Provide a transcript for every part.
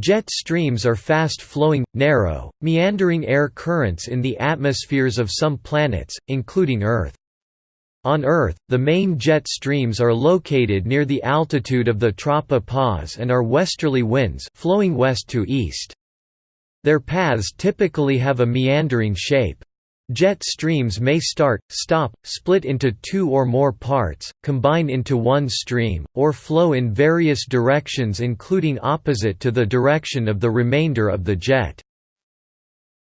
Jet streams are fast-flowing, narrow, meandering air currents in the atmospheres of some planets, including Earth. On Earth, the main jet streams are located near the altitude of the tropopause and are westerly winds flowing west to east. Their paths typically have a meandering shape. Jet streams may start, stop, split into two or more parts, combine into one stream, or flow in various directions including opposite to the direction of the remainder of the jet.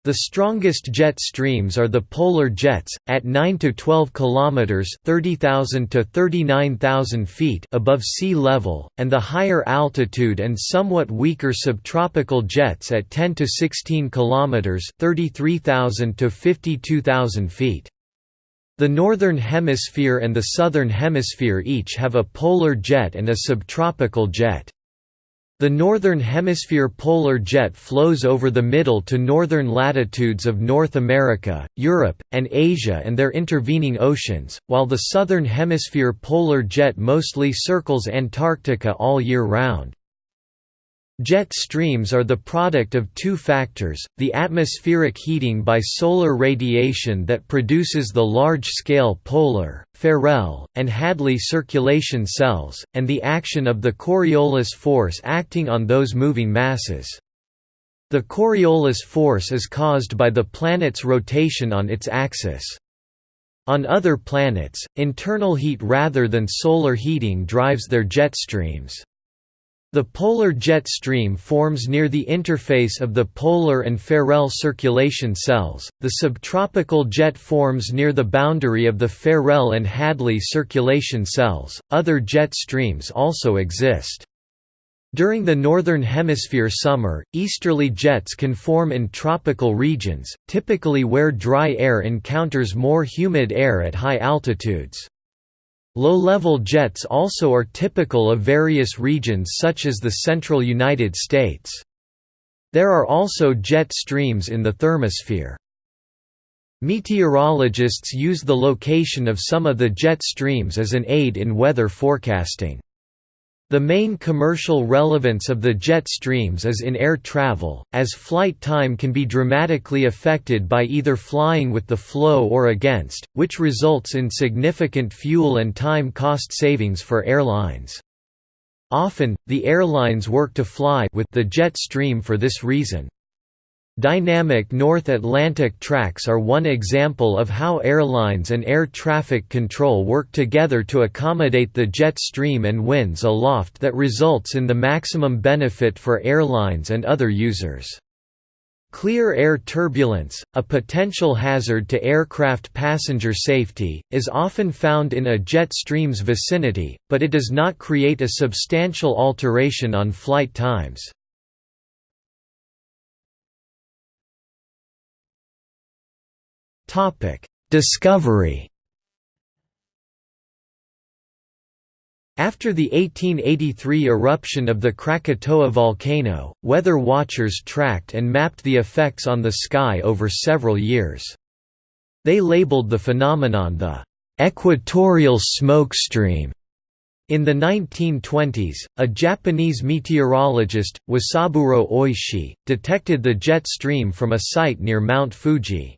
The strongest jet streams are the polar jets, at 9 to 12 kilometers (30,000 to 39,000 feet) above sea level, and the higher altitude and somewhat weaker subtropical jets at 10 to 16 kilometers (33,000 to 52,000 feet). The Northern Hemisphere and the Southern Hemisphere each have a polar jet and a subtropical jet. The Northern Hemisphere polar jet flows over the middle to northern latitudes of North America, Europe, and Asia and their intervening oceans, while the Southern Hemisphere polar jet mostly circles Antarctica all year round. Jet streams are the product of two factors, the atmospheric heating by solar radiation that produces the large-scale polar, Ferrel, and Hadley circulation cells, and the action of the Coriolis force acting on those moving masses. The Coriolis force is caused by the planet's rotation on its axis. On other planets, internal heat rather than solar heating drives their jet streams. The polar jet stream forms near the interface of the polar and Ferrel circulation cells, the subtropical jet forms near the boundary of the Ferrel and Hadley circulation cells. Other jet streams also exist. During the Northern Hemisphere summer, easterly jets can form in tropical regions, typically where dry air encounters more humid air at high altitudes. Low-level jets also are typical of various regions such as the central United States. There are also jet streams in the thermosphere. Meteorologists use the location of some of the jet streams as an aid in weather forecasting. The main commercial relevance of the jet streams is in air travel, as flight time can be dramatically affected by either flying with the flow or against, which results in significant fuel and time cost savings for airlines. Often, the airlines work to fly with the jet stream for this reason. Dynamic North Atlantic tracks are one example of how airlines and air traffic control work together to accommodate the jet stream and winds aloft that results in the maximum benefit for airlines and other users. Clear air turbulence, a potential hazard to aircraft passenger safety, is often found in a jet stream's vicinity, but it does not create a substantial alteration on flight times. Discovery After the 1883 eruption of the Krakatoa volcano, weather watchers tracked and mapped the effects on the sky over several years. They labeled the phenomenon the «equatorial smoke stream. In the 1920s, a Japanese meteorologist, Wasaburo Oishi, detected the jet stream from a site near Mount Fuji.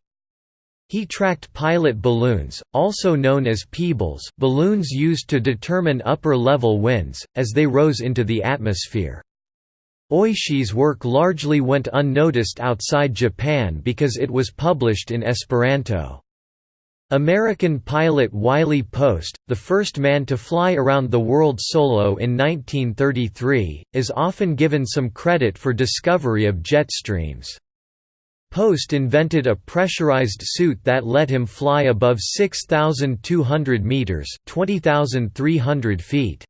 He tracked pilot balloons, also known as pibals balloons used to determine upper-level winds, as they rose into the atmosphere. Oishi's work largely went unnoticed outside Japan because it was published in Esperanto. American pilot Wiley Post, the first man to fly around the world solo in 1933, is often given some credit for discovery of jet streams. Post invented a pressurized suit that let him fly above 6,200 meters (20,300 feet).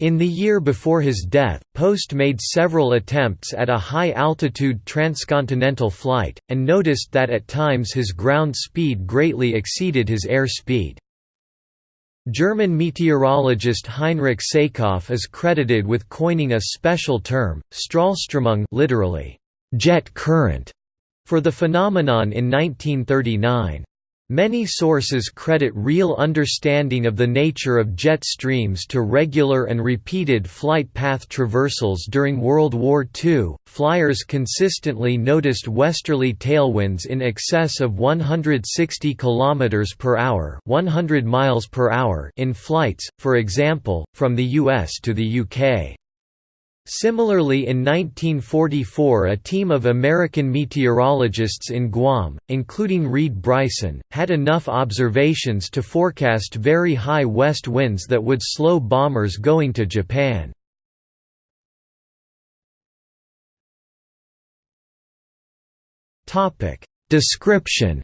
In the year before his death, Post made several attempts at a high-altitude transcontinental flight, and noticed that at times his ground speed greatly exceeded his air speed. German meteorologist Heinrich Seilkopf is credited with coining a special term, Strahlströmung literally, jet current, for the phenomenon in 1939. Many sources credit real understanding of the nature of jet streams to regular and repeated flight path traversals during World War II. Flyers consistently noticed westerly tailwinds in excess of 160 km per hour, 100 miles per hour in flights, for example, from the US to the UK. Similarly in 1944 a team of American meteorologists in Guam, including Reid Bryson, had enough observations to forecast very high west winds that would slow bombers going to Japan. Description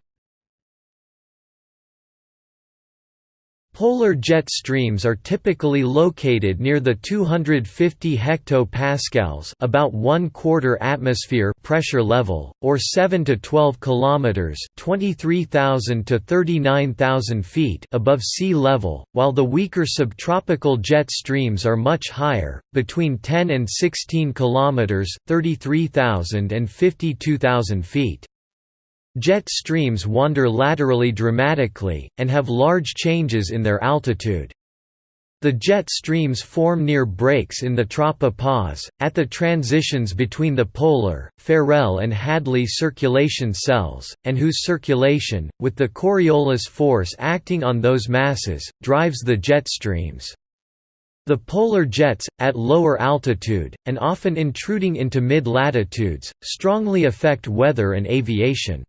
Polar jet streams are typically located near the 250 hectopascals, about 1 quarter atmosphere pressure level, or 7 to 12 kilometers, 23,000 to 39,000 feet above sea level, while the weaker subtropical jet streams are much higher, between 10 and 16 kilometers, 33,000 and 52,000 feet. Jet streams wander laterally dramatically, and have large changes in their altitude. The jet streams form near breaks in the tropopause, at the transitions between the polar, Ferrel and Hadley circulation cells, and whose circulation, with the Coriolis force acting on those masses, drives the jet streams. The polar jets, at lower altitude, and often intruding into mid-latitudes, strongly affect weather and aviation.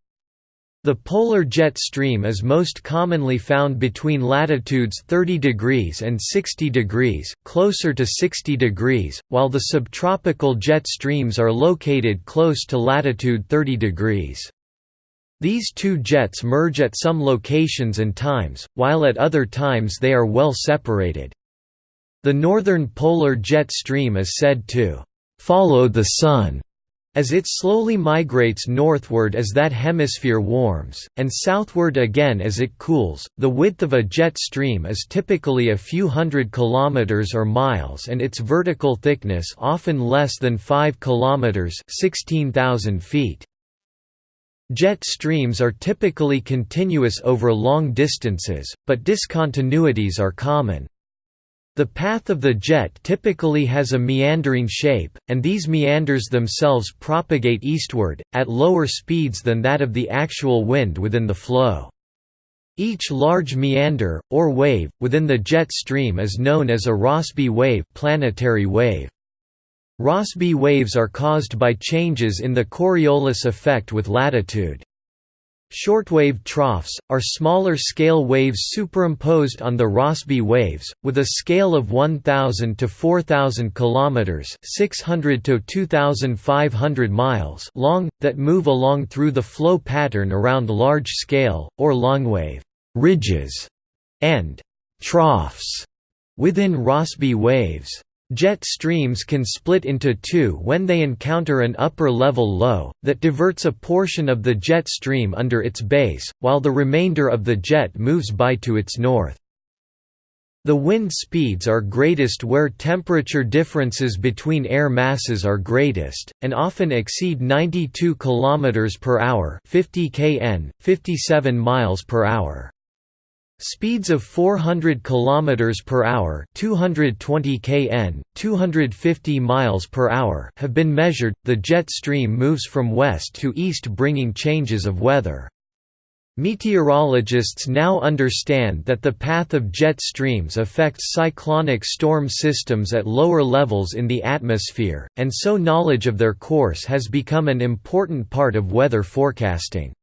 The polar jet stream is most commonly found between latitudes 30 degrees and 60 degrees, closer to 60 degrees, while the subtropical jet streams are located close to latitude 30 degrees. These two jets merge at some locations and times, while at other times they are well separated. The northern polar jet stream is said to follow the Sun as it slowly migrates northward as that hemisphere warms, and southward again as it cools, the width of a jet stream is typically a few hundred kilometers or miles and its vertical thickness often less than 5 kilometers, 16,000 feet. Jet streams are typically continuous over long distances, but discontinuities are common. The path of the jet typically has a meandering shape, and these meanders themselves propagate eastward, at lower speeds than that of the actual wind within the flow. Each large meander, or wave, within the jet stream is known as a Rossby wave, planetary wave. Rossby waves are caused by changes in the Coriolis effect with latitude. Shortwave troughs, are smaller scale waves superimposed on the Rossby waves, with a scale of 1,000 to 4,000 km 600 to 2,500 miles long, that move along through the flow pattern around large-scale, or longwave ridges, and troughs within Rossby waves. Jet streams can split into two when they encounter an upper-level low, that diverts a portion of the jet stream under its base, while the remainder of the jet moves by to its north. The wind speeds are greatest where temperature differences between air masses are greatest, and often exceed 92 km per hour 50 kn, 57 miles per hour. Speeds of 400 km per hour, 220 kn, 250 miles per hour have been measured. The jet stream moves from west to east bringing changes of weather. Meteorologists now understand that the path of jet streams affects cyclonic storm systems at lower levels in the atmosphere, and so knowledge of their course has become an important part of weather forecasting.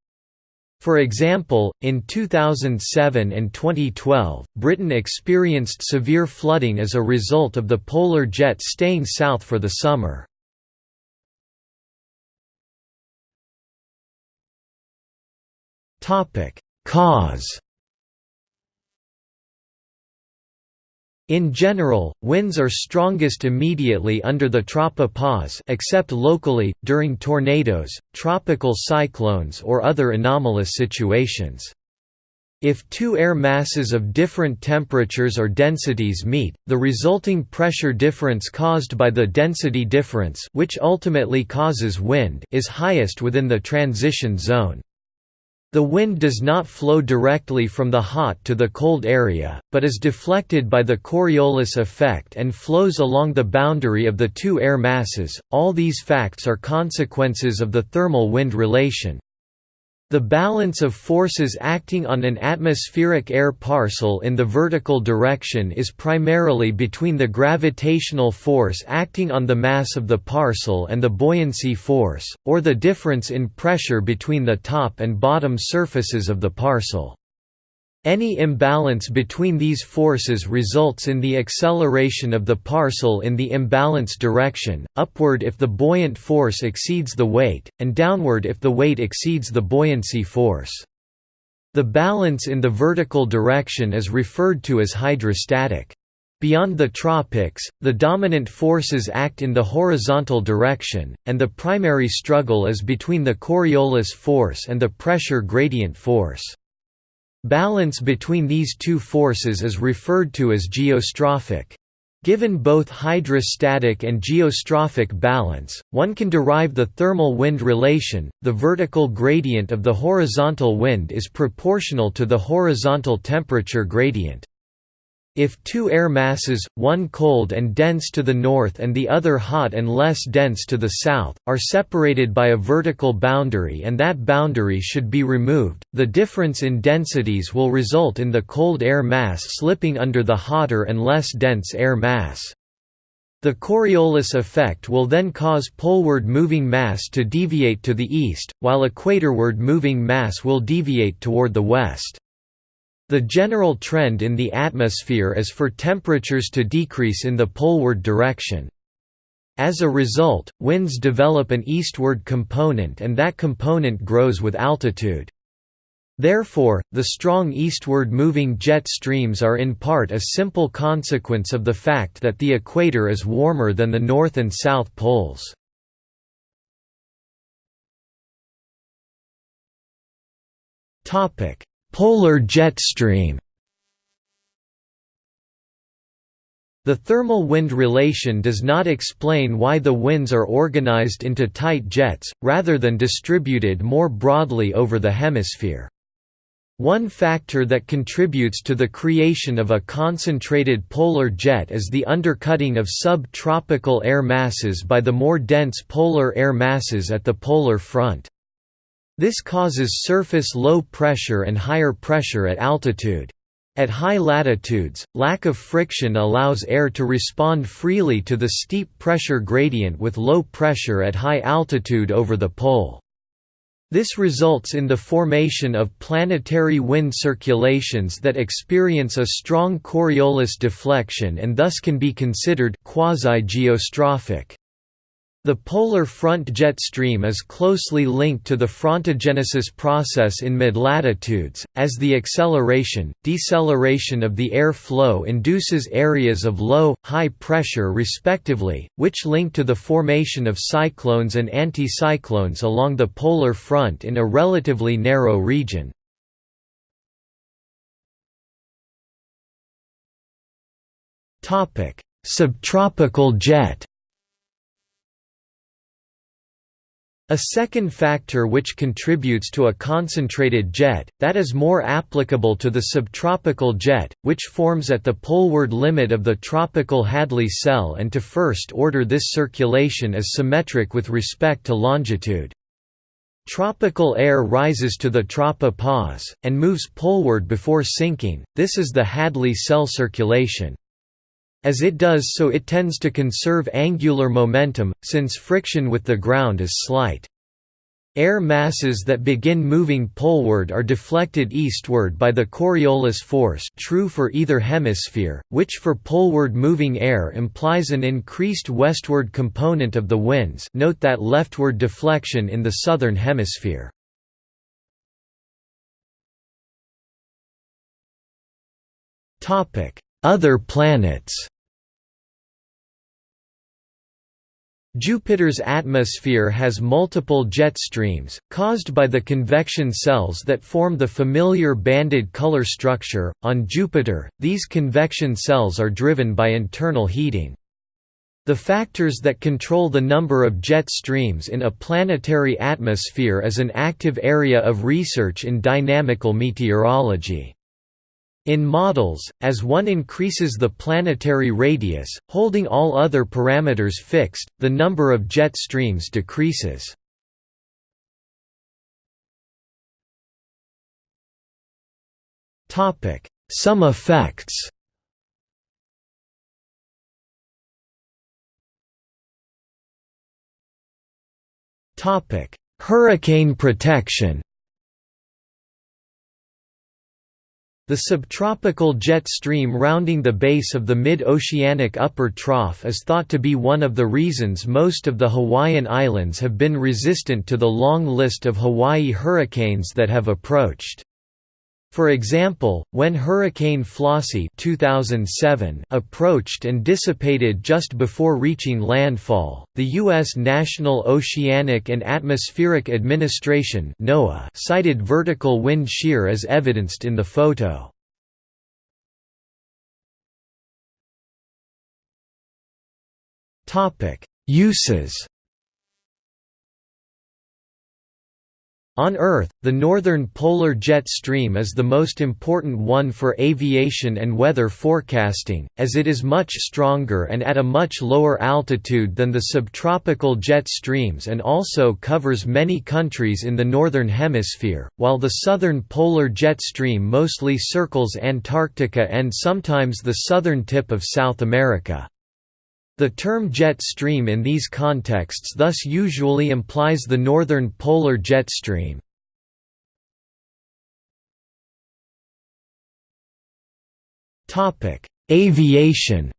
For example, in 2007 and 2012, Britain experienced severe flooding as a result of the polar jet staying south for the summer. Cause In general, winds are strongest immediately under the tropopause except locally, during tornadoes, tropical cyclones or other anomalous situations. If two air masses of different temperatures or densities meet, the resulting pressure difference caused by the density difference which ultimately causes wind is highest within the transition zone. The wind does not flow directly from the hot to the cold area, but is deflected by the Coriolis effect and flows along the boundary of the two air masses. All these facts are consequences of the thermal wind relation. The balance of forces acting on an atmospheric air parcel in the vertical direction is primarily between the gravitational force acting on the mass of the parcel and the buoyancy force, or the difference in pressure between the top and bottom surfaces of the parcel. Any imbalance between these forces results in the acceleration of the parcel in the imbalance direction, upward if the buoyant force exceeds the weight, and downward if the weight exceeds the buoyancy force. The balance in the vertical direction is referred to as hydrostatic. Beyond the tropics, the dominant forces act in the horizontal direction, and the primary struggle is between the Coriolis force and the pressure gradient force. Balance between these two forces is referred to as geostrophic. Given both hydrostatic and geostrophic balance, one can derive the thermal wind relation. The vertical gradient of the horizontal wind is proportional to the horizontal temperature gradient. If two air masses, one cold and dense to the north and the other hot and less dense to the south, are separated by a vertical boundary and that boundary should be removed, the difference in densities will result in the cold air mass slipping under the hotter and less dense air mass. The Coriolis effect will then cause poleward moving mass to deviate to the east, while equatorward moving mass will deviate toward the west. The general trend in the atmosphere is for temperatures to decrease in the poleward direction. As a result, winds develop an eastward component and that component grows with altitude. Therefore, the strong eastward moving jet streams are in part a simple consequence of the fact that the equator is warmer than the north and south poles. Topic: Polar jet stream The thermal wind relation does not explain why the winds are organized into tight jets, rather than distributed more broadly over the hemisphere. One factor that contributes to the creation of a concentrated polar jet is the undercutting of sub-tropical air masses by the more dense polar air masses at the polar front. This causes surface low pressure and higher pressure at altitude. At high latitudes, lack of friction allows air to respond freely to the steep pressure gradient with low pressure at high altitude over the pole. This results in the formation of planetary wind circulations that experience a strong Coriolis deflection and thus can be considered quasi-geostrophic. The polar front jet stream is closely linked to the frontogenesis process in mid-latitudes, as the acceleration, deceleration of the air flow induces areas of low, high pressure respectively, which link to the formation of cyclones and anticyclones along the polar front in a relatively narrow region. Subtropical jet A second factor which contributes to a concentrated jet, that is more applicable to the subtropical jet, which forms at the poleward limit of the tropical Hadley cell and to first order this circulation is symmetric with respect to longitude. Tropical air rises to the tropopause, and moves poleward before sinking, this is the Hadley cell circulation. As it does so it tends to conserve angular momentum, since friction with the ground is slight. Air masses that begin moving poleward are deflected eastward by the Coriolis force true for either hemisphere, which for poleward moving air implies an increased westward component of the winds note that leftward deflection in the southern hemisphere. Other planets Jupiter's atmosphere has multiple jet streams, caused by the convection cells that form the familiar banded color structure. On Jupiter, these convection cells are driven by internal heating. The factors that control the number of jet streams in a planetary atmosphere is an active area of research in dynamical meteorology. In models, as one increases the planetary radius, holding all other parameters fixed, the number of jet streams decreases. Some effects Hurricane protection The subtropical jet stream rounding the base of the mid-oceanic upper trough is thought to be one of the reasons most of the Hawaiian Islands have been resistant to the long list of Hawaii hurricanes that have approached. For example, when Hurricane Flossie 2007 approached and dissipated just before reaching landfall, the U.S. National Oceanic and Atmospheric Administration NOAA cited vertical wind shear as evidenced in the photo. Uses On Earth, the northern polar jet stream is the most important one for aviation and weather forecasting, as it is much stronger and at a much lower altitude than the subtropical jet streams and also covers many countries in the northern hemisphere, while the southern polar jet stream mostly circles Antarctica and sometimes the southern tip of South America. The term jet stream in these contexts thus usually implies the northern polar jet stream. Aviation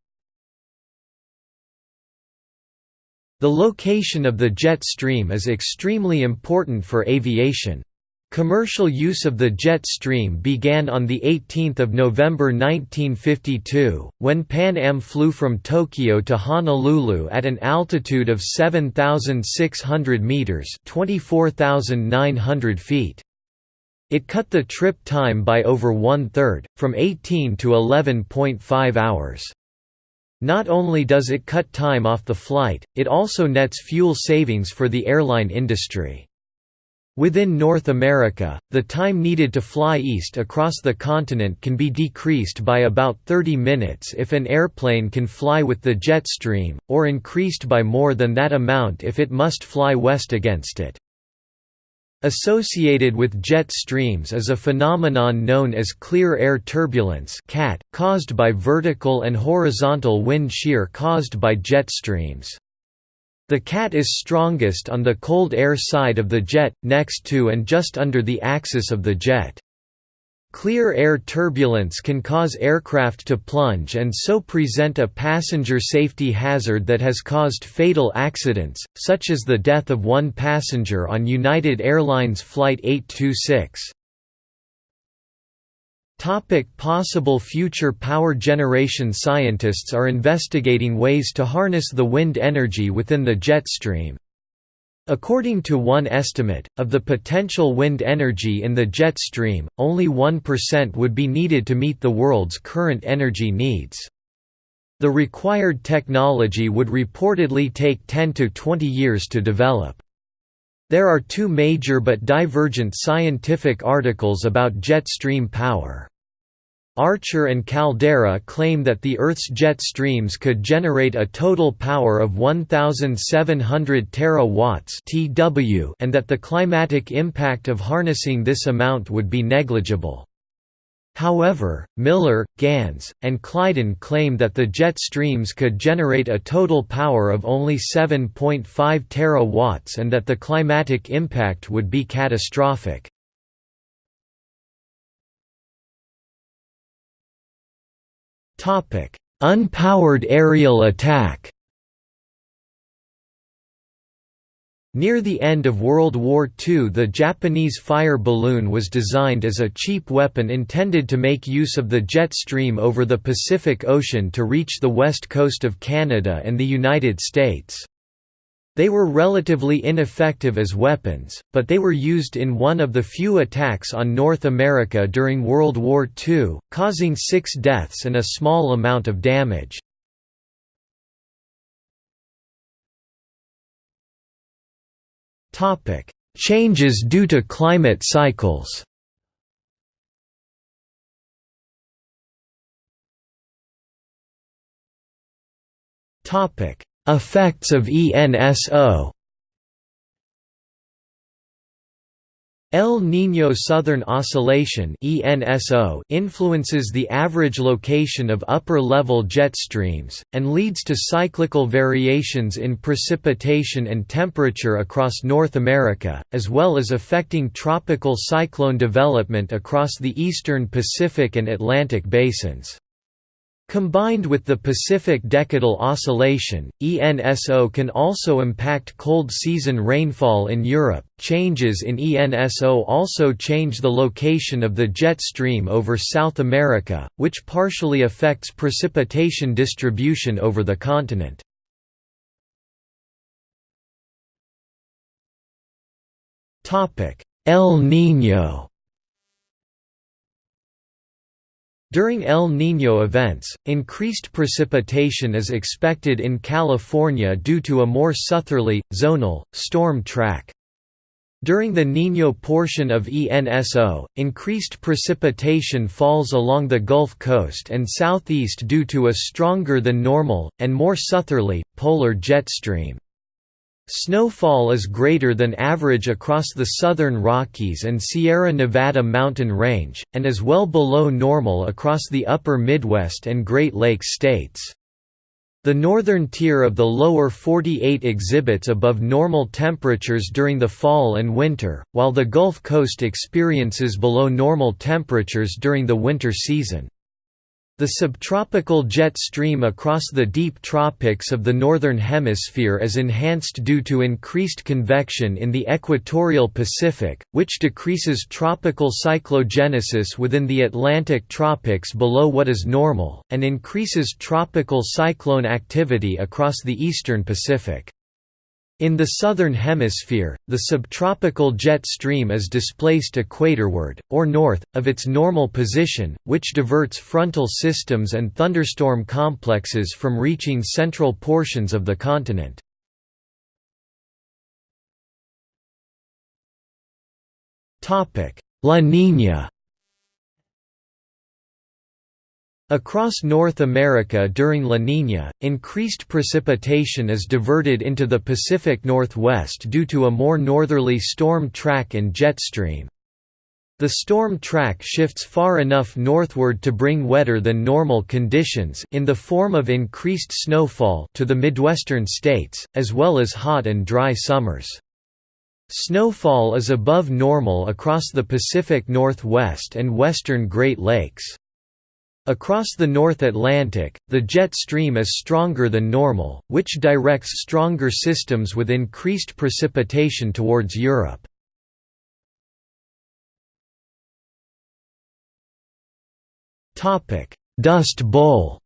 The location of the jet stream is extremely important for aviation. Commercial use of the jet stream began on 18 November 1952, when Pan Am flew from Tokyo to Honolulu at an altitude of 7,600 metres 24,900 feet. It cut the trip time by over one-third, from 18 to 11.5 hours. Not only does it cut time off the flight, it also nets fuel savings for the airline industry. Within North America, the time needed to fly east across the continent can be decreased by about 30 minutes if an airplane can fly with the jet stream, or increased by more than that amount if it must fly west against it. Associated with jet streams is a phenomenon known as clear air turbulence caused by vertical and horizontal wind shear caused by jet streams. The cat is strongest on the cold air side of the jet, next to and just under the axis of the jet. Clear air turbulence can cause aircraft to plunge and so present a passenger safety hazard that has caused fatal accidents, such as the death of one passenger on United Airlines Flight 826. Topic possible future power generation Scientists are investigating ways to harness the wind energy within the jet stream. According to one estimate, of the potential wind energy in the jet stream, only 1% would be needed to meet the world's current energy needs. The required technology would reportedly take 10 to 20 years to develop. There are two major but divergent scientific articles about jet stream power. Archer and Caldeira claim that the Earth's jet streams could generate a total power of 1,700 terawatts (TW) and that the climatic impact of harnessing this amount would be negligible. However, Miller, Gans, and Kleidon claim that the jet streams could generate a total power of only 7.5 terawatts and that the climatic impact would be catastrophic. Unpowered aerial attack Near the end of World War II the Japanese fire balloon was designed as a cheap weapon intended to make use of the jet stream over the Pacific Ocean to reach the west coast of Canada and the United States. They were relatively ineffective as weapons, but they were used in one of the few attacks on North America during World War II, causing six deaths and a small amount of damage. Changes due to climate cycles. Effects of ENSO El Niño Southern Oscillation influences the average location of upper-level jet streams, and leads to cyclical variations in precipitation and temperature across North America, as well as affecting tropical cyclone development across the eastern Pacific and Atlantic basins. Combined with the Pacific Decadal Oscillation, ENSO can also impact cold season rainfall in Europe. Changes in ENSO also change the location of the jet stream over South America, which partially affects precipitation distribution over the continent. El Niño During El Niño events, increased precipitation is expected in California due to a more southerly, zonal, storm track. During the Niño portion of ENSO, increased precipitation falls along the Gulf Coast and southeast due to a stronger than normal, and more southerly, polar jet stream. Snowfall is greater than average across the southern Rockies and Sierra Nevada mountain range, and is well below normal across the upper Midwest and Great Lakes states. The northern tier of the lower 48 exhibits above normal temperatures during the fall and winter, while the Gulf Coast experiences below normal temperatures during the winter season. The subtropical jet stream across the deep tropics of the Northern Hemisphere is enhanced due to increased convection in the equatorial Pacific, which decreases tropical cyclogenesis within the Atlantic tropics below what is normal, and increases tropical cyclone activity across the eastern Pacific. In the southern hemisphere, the subtropical jet stream is displaced equatorward, or north, of its normal position, which diverts frontal systems and thunderstorm complexes from reaching central portions of the continent. La Niña Across North America during La Niña, increased precipitation is diverted into the Pacific Northwest due to a more northerly storm track and jet stream. The storm track shifts far enough northward to bring wetter than normal conditions in the form of increased snowfall to the Midwestern states, as well as hot and dry summers. Snowfall is above normal across the Pacific Northwest and western Great Lakes. Across the North Atlantic, the jet stream is stronger than normal, which directs stronger systems with increased precipitation towards Europe. Dust Bowl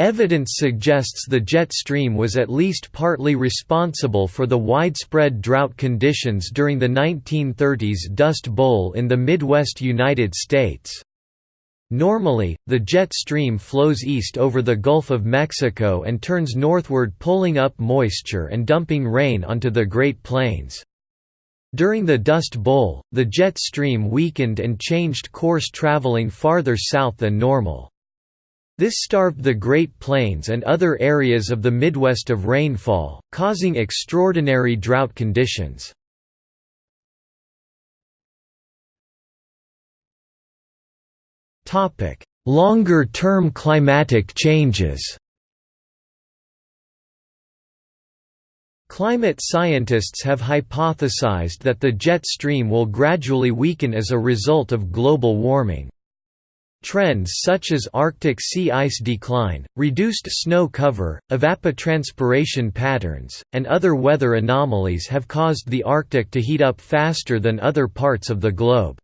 Evidence suggests the jet stream was at least partly responsible for the widespread drought conditions during the 1930s Dust Bowl in the Midwest United States. Normally, the jet stream flows east over the Gulf of Mexico and turns northward pulling up moisture and dumping rain onto the Great Plains. During the Dust Bowl, the jet stream weakened and changed course traveling farther south than normal. This starved the Great Plains and other areas of the Midwest of rainfall, causing extraordinary drought conditions. Longer-term climatic changes Climate scientists have hypothesized that the jet stream will gradually weaken as a result of global warming. Trends such as Arctic sea ice decline, reduced snow cover, evapotranspiration patterns, and other weather anomalies have caused the Arctic to heat up faster than other parts of the globe.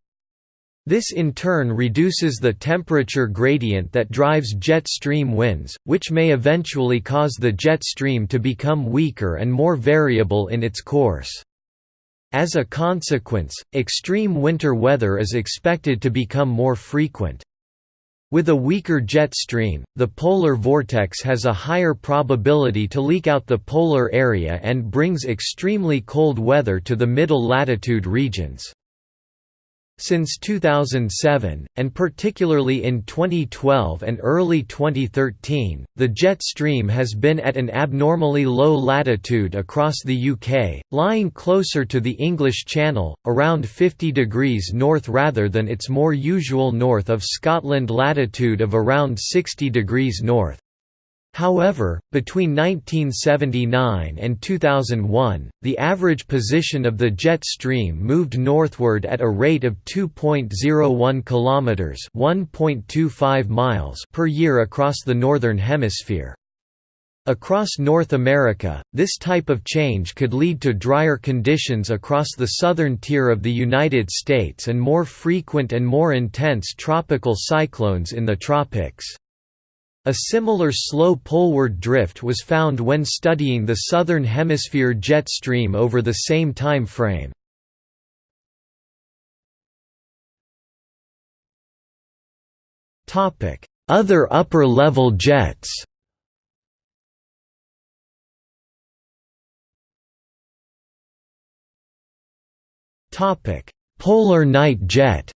This in turn reduces the temperature gradient that drives jet stream winds, which may eventually cause the jet stream to become weaker and more variable in its course. As a consequence, extreme winter weather is expected to become more frequent. With a weaker jet stream, the polar vortex has a higher probability to leak out the polar area and brings extremely cold weather to the middle latitude regions. Since 2007, and particularly in 2012 and early 2013, the jet stream has been at an abnormally low latitude across the UK, lying closer to the English Channel, around 50 degrees north rather than its more usual north of Scotland latitude of around 60 degrees north. However, between 1979 and 2001, the average position of the jet stream moved northward at a rate of 2.01 kilometers, 1.25 miles per year across the northern hemisphere. Across North America, this type of change could lead to drier conditions across the southern tier of the United States and more frequent and more intense tropical cyclones in the tropics. A similar slow poleward drift was found when studying the Southern Hemisphere jet stream over the same time frame. Other upper-level jets Polar night jet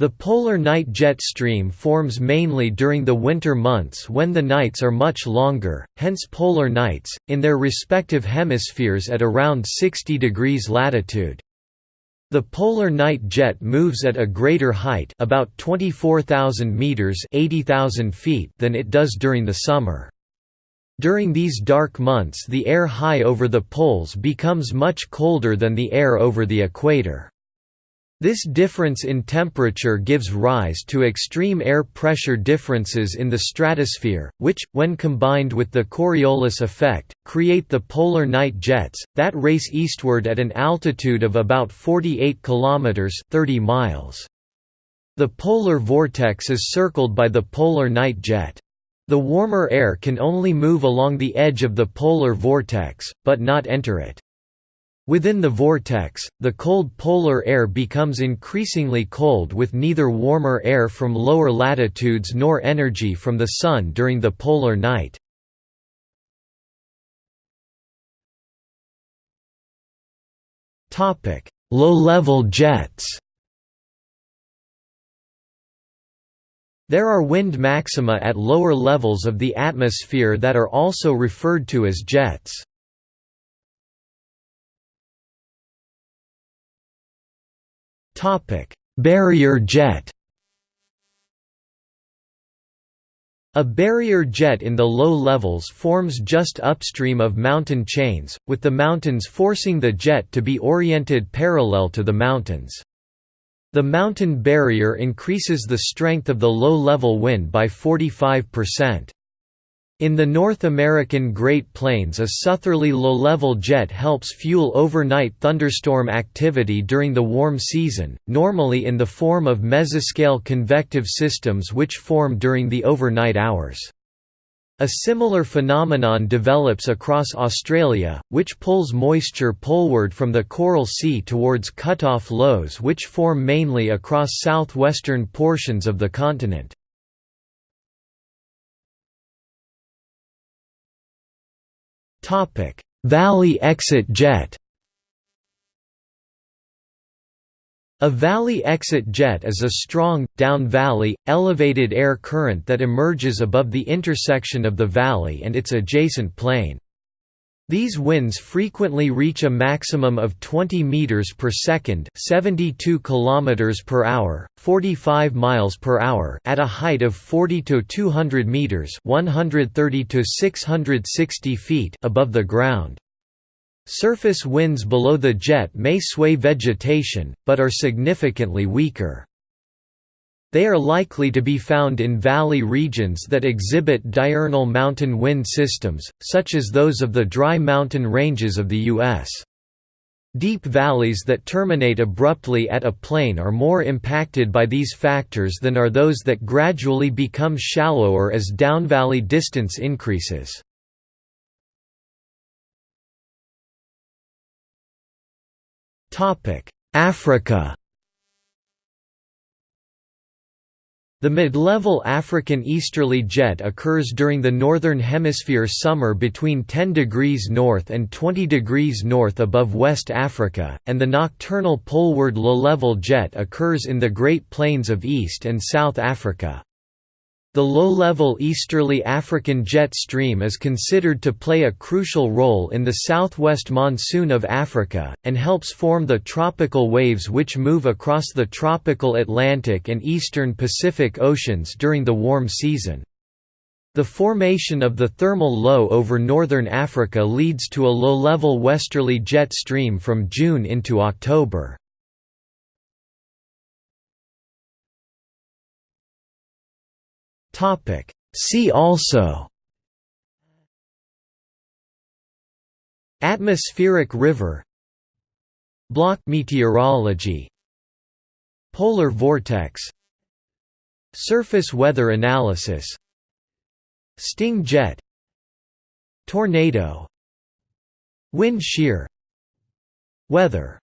The polar night jet stream forms mainly during the winter months when the nights are much longer, hence polar nights, in their respective hemispheres at around 60 degrees latitude. The polar night jet moves at a greater height about 24,000 meters (80,000 feet) than it does during the summer. During these dark months the air high over the poles becomes much colder than the air over the equator. This difference in temperature gives rise to extreme air pressure differences in the stratosphere, which, when combined with the Coriolis effect, create the polar night jets, that race eastward at an altitude of about 48 km 30 miles. The polar vortex is circled by the polar night jet. The warmer air can only move along the edge of the polar vortex, but not enter it. Within the vortex, the cold polar air becomes increasingly cold with neither warmer air from lower latitudes nor energy from the Sun during the polar night. Low-level jets There are wind maxima at lower levels of the atmosphere that are also referred to as jets. Barrier jet. A barrier jet in the low levels forms just upstream of mountain chains, with the mountains forcing the jet to be oriented parallel to the mountains. The mountain barrier increases the strength of the low-level wind by 45%. In the North American Great Plains a southerly low-level jet helps fuel overnight thunderstorm activity during the warm season, normally in the form of mesoscale convective systems which form during the overnight hours. A similar phenomenon develops across Australia, which pulls moisture poleward from the Coral Sea towards cut-off lows which form mainly across southwestern portions of the continent. Valley exit jet. A valley exit jet is a strong, down-valley, elevated air current that emerges above the intersection of the valley and its adjacent plain. These winds frequently reach a maximum of 20 meters per second, 72 kilometers per hour, 45 miles per hour at a height of 40 to 200 meters, 130 to 660 feet above the ground. Surface winds below the jet may sway vegetation, but are significantly weaker. They are likely to be found in valley regions that exhibit diurnal mountain wind systems, such as those of the dry mountain ranges of the U.S. Deep valleys that terminate abruptly at a plain are more impacted by these factors than are those that gradually become shallower as downvalley distance increases. Africa The mid-level African easterly jet occurs during the northern hemisphere summer between 10 degrees north and 20 degrees north above West Africa, and the nocturnal poleward low-level jet occurs in the Great Plains of East and South Africa. The low-level easterly African jet stream is considered to play a crucial role in the southwest monsoon of Africa, and helps form the tropical waves which move across the tropical Atlantic and eastern Pacific Oceans during the warm season. The formation of the thermal low over northern Africa leads to a low-level westerly jet stream from June into October. See also. Atmospheric river. Block meteorology. Polar vortex. Surface weather analysis. Sting jet. Tornado. Wind shear. Weather